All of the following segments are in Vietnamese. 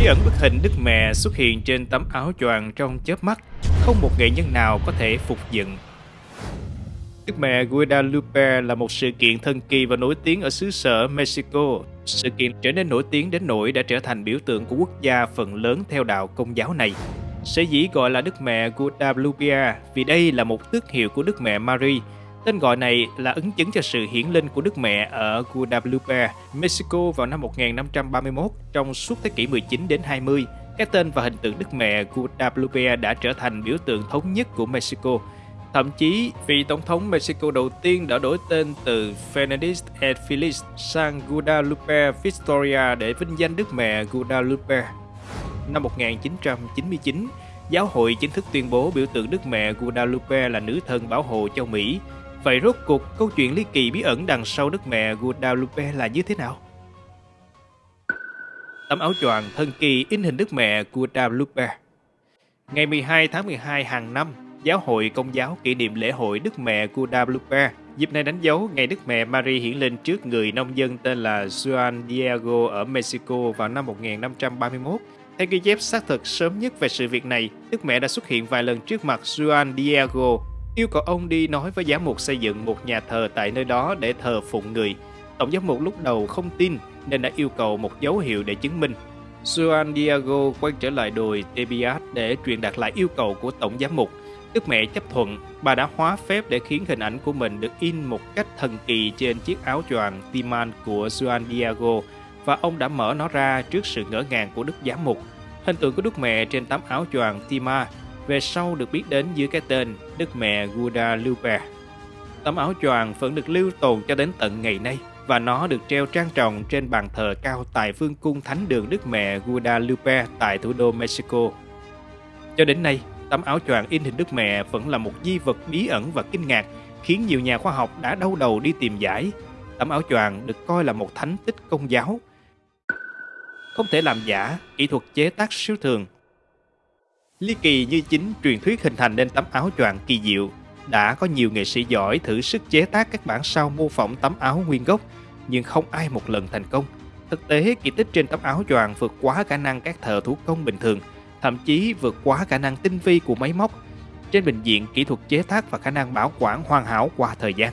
Khi ẩn bức hình Đức Mẹ xuất hiện trên tấm áo choàng trong chớp mắt, không một nghệ nhân nào có thể phục dựng. Đức Mẹ Guadalupe là một sự kiện thần kỳ và nổi tiếng ở xứ sở Mexico. Sự kiện trở nên nổi tiếng đến nỗi đã trở thành biểu tượng của quốc gia phần lớn theo đạo công giáo này. Sở dĩ gọi là Đức Mẹ Guadalupe vì đây là một tước hiệu của Đức Mẹ Marie, Tên gọi này là ứng chứng cho sự hiển linh của Đức Mẹ ở Guadalupe, Mexico vào năm 1531 trong suốt thế kỷ 19 đến 20. Cái tên và hình tượng Đức Mẹ Guadalupe đã trở thành biểu tượng thống nhất của Mexico. Thậm chí, vị tổng thống Mexico đầu tiên đã đổi tên từ Fernandez et Feliz sang Guadalupe Victoria để vinh danh Đức Mẹ Guadalupe. Năm 1999, giáo hội chính thức tuyên bố biểu tượng Đức Mẹ Guadalupe là nữ thần bảo hộ cho Mỹ Vậy rốt cuộc câu chuyện ly kỳ bí ẩn đằng sau Đức Mẹ Guadalupe là như thế nào? Tấm áo choàng thần kỳ in hình Đức Mẹ Guadalupe Ngày 12 tháng 12 hàng năm, Giáo hội Công giáo kỷ niệm lễ hội Đức Mẹ Guadalupe. Dịp này đánh dấu ngày Đức Mẹ Marie hiển lên trước người nông dân tên là Juan Diego ở Mexico vào năm 1531. Theo ghi chép xác thực sớm nhất về sự việc này, Đức Mẹ đã xuất hiện vài lần trước mặt Juan Diego yêu cầu ông đi nói với giám mục xây dựng một nhà thờ tại nơi đó để thờ phụng người. Tổng giám mục lúc đầu không tin nên đã yêu cầu một dấu hiệu để chứng minh. Juan Diego quay trở lại đồi Tebiat để truyền đạt lại yêu cầu của tổng giám mục. Đức mẹ chấp thuận, bà đã hóa phép để khiến hình ảnh của mình được in một cách thần kỳ trên chiếc áo choàng Timan của Juan Diego và ông đã mở nó ra trước sự ngỡ ngàng của Đức Giám Mục. Hình tượng của Đức Mẹ trên tấm áo choàng Tima về sau được biết đến dưới cái tên Đức Mẹ Guadalupe. Tấm áo choàng vẫn được lưu tồn cho đến tận ngày nay và nó được treo trang trọng trên bàn thờ cao tại vương cung thánh đường Đức Mẹ Guadalupe tại thủ đô Mexico. Cho đến nay, tấm áo choàng in hình Đức Mẹ vẫn là một di vật bí ẩn và kinh ngạc, khiến nhiều nhà khoa học đã đau đầu đi tìm giải. Tấm áo choàng được coi là một thánh tích công giáo. Không thể làm giả, kỹ thuật chế tác siêu thường Ly kỳ như chính truyền thuyết hình thành nên tấm áo choàng kỳ diệu. Đã có nhiều nghệ sĩ giỏi thử sức chế tác các bản sao mô phỏng tấm áo nguyên gốc, nhưng không ai một lần thành công. Thực tế, kỳ tích trên tấm áo choàng vượt quá khả năng các thợ thủ công bình thường, thậm chí vượt quá khả năng tinh vi của máy móc. Trên bệnh viện, kỹ thuật chế tác và khả năng bảo quản hoàn hảo qua thời gian.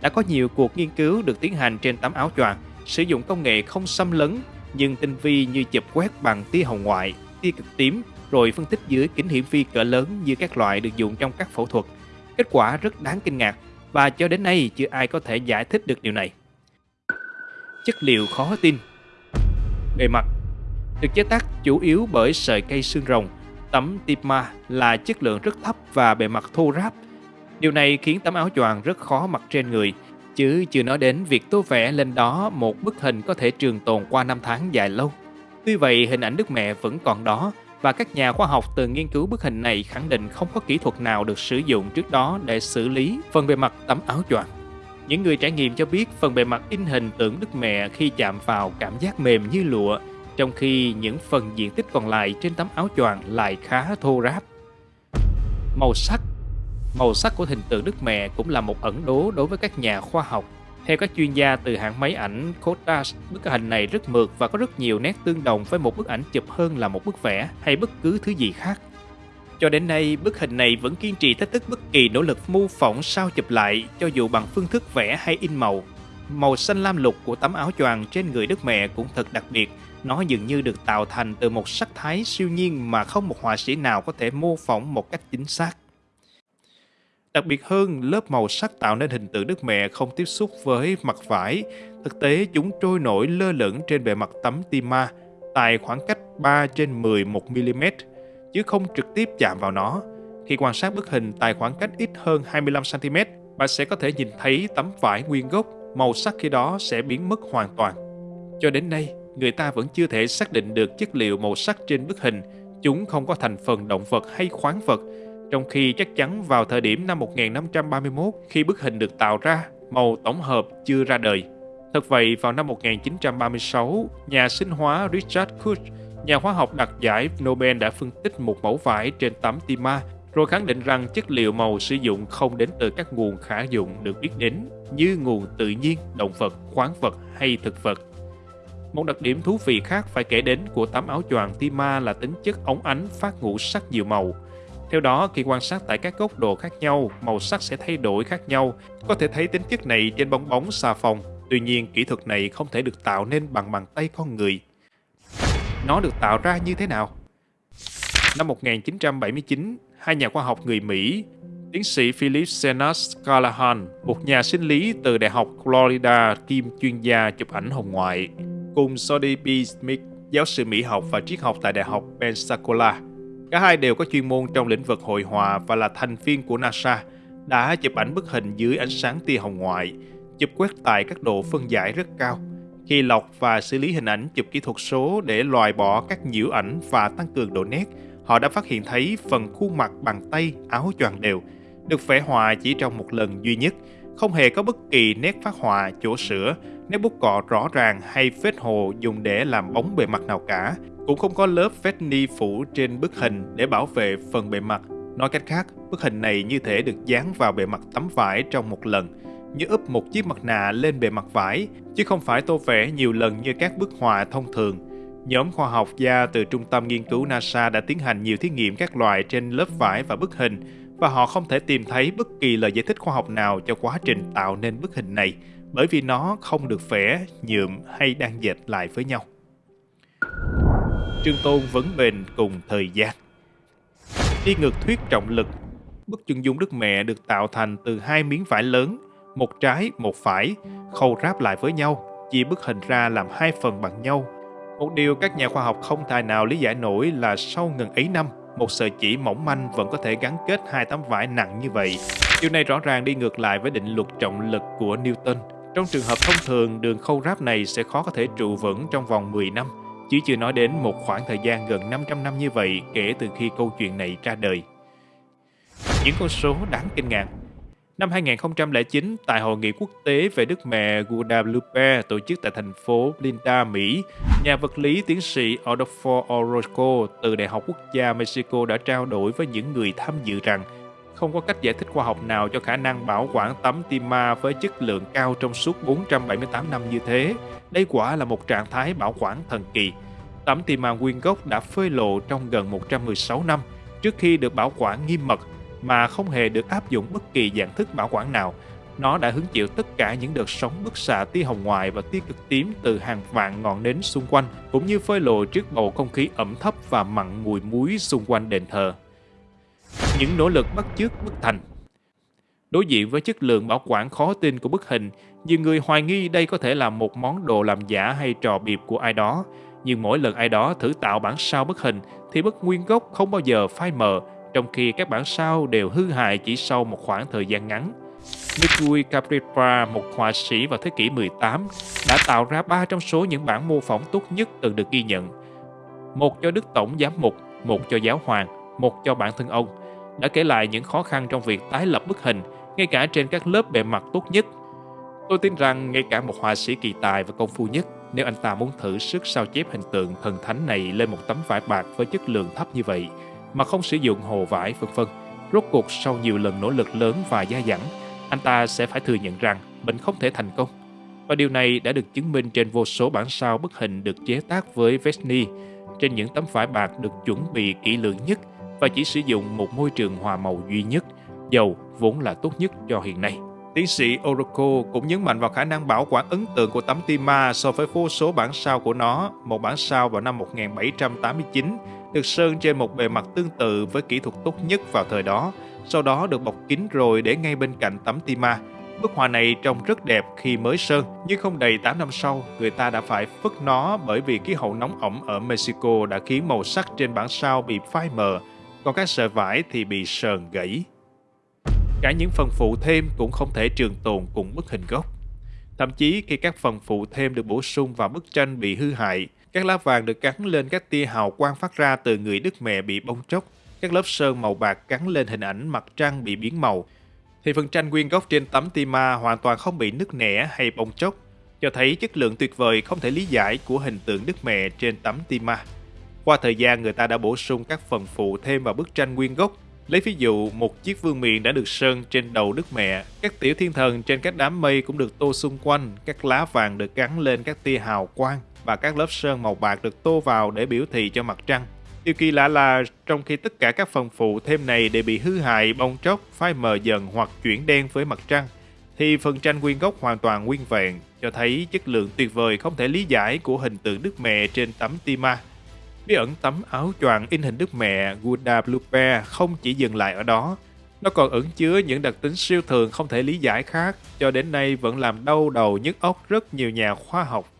Đã có nhiều cuộc nghiên cứu được tiến hành trên tấm áo choàng, sử dụng công nghệ không xâm lấn nhưng tinh vi như chụp quét bằng tia hồng ngoại, tia cực tím rồi phân tích dưới kính hiển vi cỡ lớn như các loại được dùng trong các phẫu thuật. Kết quả rất đáng kinh ngạc và cho đến nay chưa ai có thể giải thích được điều này. Chất liệu khó tin Bề mặt được chế tác chủ yếu bởi sợi cây xương rồng. Tấm Tipma là chất lượng rất thấp và bề mặt thô ráp. Điều này khiến tấm áo choàng rất khó mặc trên người, chứ chưa nói đến việc tô vẽ lên đó một bức hình có thể trường tồn qua năm tháng dài lâu. Tuy vậy, hình ảnh Đức Mẹ vẫn còn đó và các nhà khoa học từ nghiên cứu bức hình này khẳng định không có kỹ thuật nào được sử dụng trước đó để xử lý phần bề mặt tấm áo choàng. Những người trải nghiệm cho biết phần bề mặt in hình tượng Đức Mẹ khi chạm vào cảm giác mềm như lụa, trong khi những phần diện tích còn lại trên tấm áo choàng lại khá thô ráp. Màu sắc Màu sắc của hình tượng Đức Mẹ cũng là một ẩn đố đối với các nhà khoa học theo các chuyên gia từ hãng máy ảnh Kodak, bức hình này rất mượt và có rất nhiều nét tương đồng với một bức ảnh chụp hơn là một bức vẽ hay bất cứ thứ gì khác. Cho đến nay, bức hình này vẫn kiên trì thách thức bất kỳ nỗ lực mô phỏng sao chụp lại cho dù bằng phương thức vẽ hay in màu. Màu xanh lam lục của tấm áo choàng trên người Đức Mẹ cũng thật đặc biệt. Nó dường như được tạo thành từ một sắc thái siêu nhiên mà không một họa sĩ nào có thể mô phỏng một cách chính xác. Đặc biệt hơn, lớp màu sắc tạo nên hình tượng Đức Mẹ không tiếp xúc với mặt vải. Thực tế, chúng trôi nổi lơ lửng trên bề mặt tấm tima tại khoảng cách 3 trên 11 mm, chứ không trực tiếp chạm vào nó. Khi quan sát bức hình tại khoảng cách ít hơn 25 cm, bạn sẽ có thể nhìn thấy tấm vải nguyên gốc, màu sắc khi đó sẽ biến mất hoàn toàn. Cho đến nay, người ta vẫn chưa thể xác định được chất liệu màu sắc trên bức hình. Chúng không có thành phần động vật hay khoáng vật, trong khi chắc chắn vào thời điểm năm 1531 khi bức hình được tạo ra, màu tổng hợp chưa ra đời. Thật vậy, vào năm 1936, nhà sinh hóa Richard Koch, nhà hóa học đạt giải Nobel đã phân tích một mẫu vải trên tấm tima, rồi khẳng định rằng chất liệu màu sử dụng không đến từ các nguồn khả dụng được biết đến như nguồn tự nhiên, động vật, khoáng vật hay thực vật. Một đặc điểm thú vị khác phải kể đến của tấm áo choàng Tima là tính chất ống ánh phát ngũ sắc nhiều màu. Theo đó, khi quan sát tại các góc độ khác nhau, màu sắc sẽ thay đổi khác nhau. Có thể thấy tính chất này trên bong bóng xà phòng. Tuy nhiên, kỹ thuật này không thể được tạo nên bằng bàn tay con người. Nó được tạo ra như thế nào? Năm 1979, hai nhà khoa học người Mỹ, tiến sĩ Philip Senas Callahan, một nhà sinh lý từ Đại học Florida kiêm chuyên gia chụp ảnh hồng ngoại, cùng Sody B. Smith, giáo sư Mỹ học và triết học tại Đại học Pensacola. Cả hai đều có chuyên môn trong lĩnh vực hội họa và là thành viên của NASA, đã chụp ảnh bức hình dưới ánh sáng tia hồng ngoại, chụp quét tại các độ phân giải rất cao. Khi lọc và xử lý hình ảnh chụp kỹ thuật số để loại bỏ các nhiễu ảnh và tăng cường độ nét, họ đã phát hiện thấy phần khuôn mặt bằng tay áo choàng đều được vẽ họa chỉ trong một lần duy nhất, không hề có bất kỳ nét phát họa, chỗ sửa, nét bút cọ rõ ràng hay vết hồ dùng để làm bóng bề mặt nào cả. Cũng không có lớp vết ni phủ trên bức hình để bảo vệ phần bề mặt. Nói cách khác, bức hình này như thể được dán vào bề mặt tấm vải trong một lần, như úp một chiếc mặt nạ lên bề mặt vải, chứ không phải tô vẽ nhiều lần như các bức họa thông thường. Nhóm khoa học gia từ Trung tâm Nghiên cứu NASA đã tiến hành nhiều thí nghiệm các loại trên lớp vải và bức hình, và họ không thể tìm thấy bất kỳ lời giải thích khoa học nào cho quá trình tạo nên bức hình này, bởi vì nó không được vẽ, nhuộm hay đan dệt lại với nhau. Trương Tôn vấn bền cùng thời gian Đi ngược thuyết trọng lực, bức chân dung Đức Mẹ được tạo thành từ hai miếng vải lớn, một trái, một phải, khâu ráp lại với nhau, chia bức hình ra làm hai phần bằng nhau. Một điều các nhà khoa học không tài nào lý giải nổi là sau ngần ấy năm, một sợi chỉ mỏng manh vẫn có thể gắn kết hai tấm vải nặng như vậy. Điều này rõ ràng đi ngược lại với định luật trọng lực của Newton. Trong trường hợp thông thường, đường khâu ráp này sẽ khó có thể trụ vững trong vòng 10 năm, chứ chưa nói đến một khoảng thời gian gần 500 năm như vậy kể từ khi câu chuyện này ra đời. Những con số đáng kinh ngạc Năm 2009, tại Hội nghị quốc tế về Đức Mẹ Guadalupe tổ chức tại thành phố Linda Mỹ, nhà vật lý tiến sĩ Adolfo Orozco từ Đại học Quốc gia Mexico đã trao đổi với những người tham dự rằng không có cách giải thích khoa học nào cho khả năng bảo quản tấm tim ma với chất lượng cao trong suốt 478 năm như thế. Đây quả là một trạng thái bảo quản thần kỳ. Tấm tim ma nguyên gốc đã phơi lộ trong gần 116 năm trước khi được bảo quản nghiêm mật mà không hề được áp dụng bất kỳ dạng thức bảo quản nào. Nó đã hứng chịu tất cả những đợt sóng bức xạ tia hồng ngoại và tia cực tím từ hàng vạn ngọn nến xung quanh, cũng như phơi lộ trước bầu không khí ẩm thấp và mặn mùi muối xung quanh đền thờ. Những nỗ lực bắt chước bức thành Đối diện với chất lượng bảo quản khó tin của bức hình, nhiều người hoài nghi đây có thể là một món đồ làm giả hay trò biệp của ai đó. Nhưng mỗi lần ai đó thử tạo bản sao bức hình thì bức nguyên gốc không bao giờ phai mờ trong khi các bản sao đều hư hại chỉ sau một khoảng thời gian ngắn. Mikui Capripra, một họa sĩ vào thế kỷ 18, đã tạo ra ba trong số những bản mô phỏng tốt nhất từng được ghi nhận. Một cho Đức Tổng Giám Mục, một cho Giáo Hoàng, một cho bản thân ông, đã kể lại những khó khăn trong việc tái lập bức hình, ngay cả trên các lớp bề mặt tốt nhất. Tôi tin rằng ngay cả một họa sĩ kỳ tài và công phu nhất, nếu anh ta muốn thử sức sao chép hình tượng thần thánh này lên một tấm vải bạc với chất lượng thấp như vậy, mà không sử dụng hồ vải vân vân. Rốt cuộc sau nhiều lần nỗ lực lớn và gia dẳng, anh ta sẽ phải thừa nhận rằng mình không thể thành công. Và điều này đã được chứng minh trên vô số bản sao bức hình được chế tác với Vesni trên những tấm vải bạc được chuẩn bị kỹ lưỡng nhất và chỉ sử dụng một môi trường hòa màu duy nhất, dầu vốn là tốt nhất cho hiện nay. Tiến sĩ Oroko cũng nhấn mạnh vào khả năng bảo quản ấn tượng của tấm Tima so với vô số bản sao của nó. Một bản sao vào năm 1789 được sơn trên một bề mặt tương tự với kỹ thuật tốt nhất vào thời đó, sau đó được bọc kín rồi để ngay bên cạnh tấm Tima. Bức họa này trông rất đẹp khi mới sơn, nhưng không đầy 8 năm sau, người ta đã phải phất nó bởi vì khí hậu nóng ẩm ở Mexico đã khiến màu sắc trên bản sao bị phai mờ, còn các sợi vải thì bị sờn gãy. Cả những phần phụ thêm cũng không thể trường tồn cùng bức hình gốc. Thậm chí khi các phần phụ thêm được bổ sung vào bức tranh bị hư hại, các lá vàng được gắn lên các tia hào quang phát ra từ người Đức Mẹ bị bong tróc, các lớp sơn màu bạc gắn lên hình ảnh mặt trăng bị biến màu, thì phần tranh nguyên gốc trên tấm tima hoàn toàn không bị nứt nẻ hay bong tróc, cho thấy chất lượng tuyệt vời không thể lý giải của hình tượng Đức Mẹ trên tấm tima. Qua thời gian người ta đã bổ sung các phần phụ thêm vào bức tranh nguyên gốc, Lấy ví dụ, một chiếc vương miện đã được sơn trên đầu Đức Mẹ, các tiểu thiên thần trên các đám mây cũng được tô xung quanh, các lá vàng được gắn lên các tia hào quang và các lớp sơn màu bạc được tô vào để biểu thị cho mặt trăng. Điều kỳ lạ là trong khi tất cả các phần phụ thêm này đều bị hư hại, bong tróc, phai mờ dần hoặc chuyển đen với mặt trăng, thì phần tranh nguyên gốc hoàn toàn nguyên vẹn, cho thấy chất lượng tuyệt vời không thể lý giải của hình tượng Đức Mẹ trên tấm tima. Bí ẩn tấm áo choàng in hình Đức Mẹ Guadalupe không chỉ dừng lại ở đó, nó còn ẩn chứa những đặc tính siêu thường không thể lý giải khác, cho đến nay vẫn làm đau đầu nhức óc rất nhiều nhà khoa học